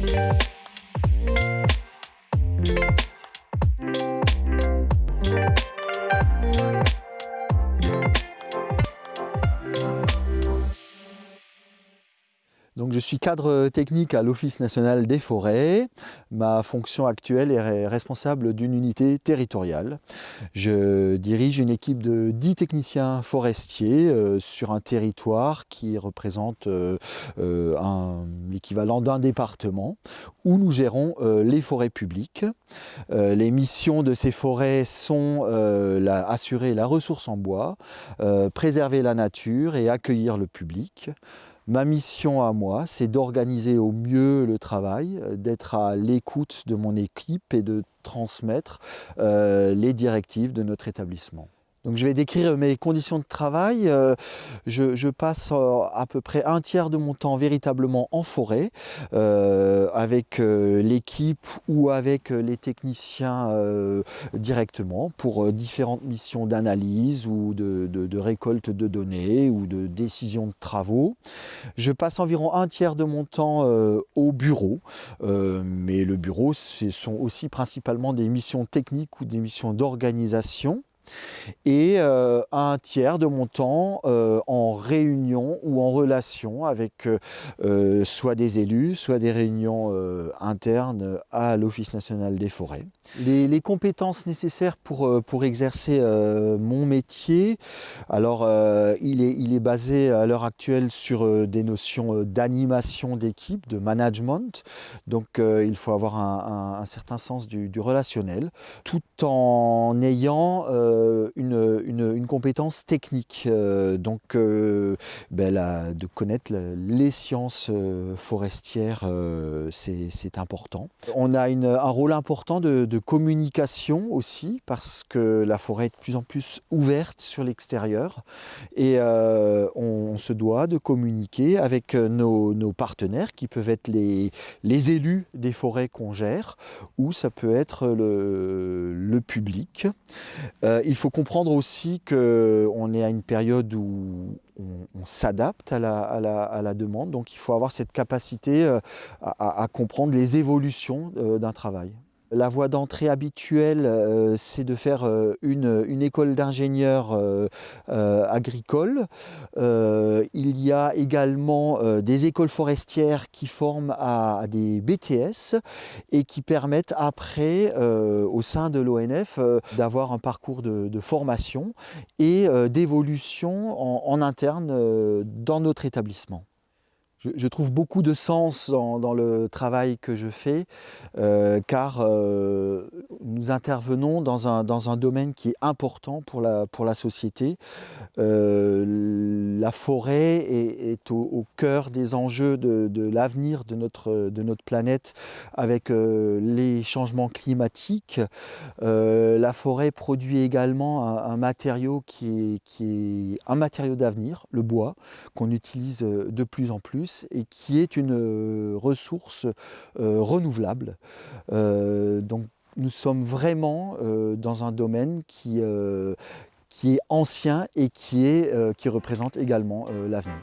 Donc, je suis cadre technique à l'Office national des forêts. Ma fonction actuelle est responsable d'une unité territoriale. Je dirige une équipe de 10 techniciens forestiers euh, sur un territoire qui représente euh, euh, l'équivalent d'un département où nous gérons les forêts publiques. les missions de ces forêts sont assurer la ressource en bois, préserver la nature et accueillir le public. Ma mission à moi, c'est d'organiser au mieux le travail, d'être à l'écoute de mon équipe et de transmettre euh, les directives de notre établissement. Donc je vais décrire mes conditions de travail. Euh, je, passe euh, à peu près un tiers de mon temps véritablement en forêt euh, avec l'équipe ou avec les techniciens directement pour différentes missions d'analyse ou de, récolte de données ou de décision de travaux. Je passe environ un tiers de mon temps au bureau, mais le bureau ce sont aussi principalement des missions techniques ou des missions d'organisation et euh, un tiers de mon temps euh, en réunion ou en relation avec euh, soit des élus, soit des réunions internes à l'Office national des forêts. Les, compétences nécessaires pour, pour exercer mon métier, alors il, est, il est basé à l'heure actuelle sur des notions d'animation d'équipe, de management, donc il faut avoir un, certain sens du, du, relationnel, tout en ayant euh, une, compétence technique, euh, donc euh, ben, de connaître les sciences forestières, c'est important. On a un rôle important de, communication aussi, parce que la forêt est de plus en plus ouverte sur l'extérieur, et on, se doit de communiquer avec nos, partenaires, qui peuvent être les, les élus des forêts qu'on gère, ou ça peut être le, le public. Il faut comprendre aussi qu'on est à une période où on, s'adapte à la, demande, donc il faut avoir cette capacité euh, à comprendre les évolutions euh, d'un travail. La voie d'entrée habituelle, euh, c'est de faire euh, une, école d'ingénieur euh, agricole. il y a également des écoles forestières qui forment à, des BTS et qui permettent après, au sein de l'ONF, d'avoir un parcours de, formation et d'évolution en, interne dans notre établissement je, trouve beaucoup de sens dans, le travail que je fais, euh, car euh, intervenons dans un, dans un, domaine qui est important pour la, pour la société. Euh, la forêt est, au, cœur des enjeux de, l'avenir de notre, de notre planète avec les changements climatiques. la forêt produit également un, matériau qui est, qui est un matériau d'avenir, le bois, qu'on utilise de plus en plus et qui est une euh, ressource euh, renouvelable. Euh, donc nous sommes vraiment dans un domaine qui, qui est ancien et qui, qui représente également l'avenir.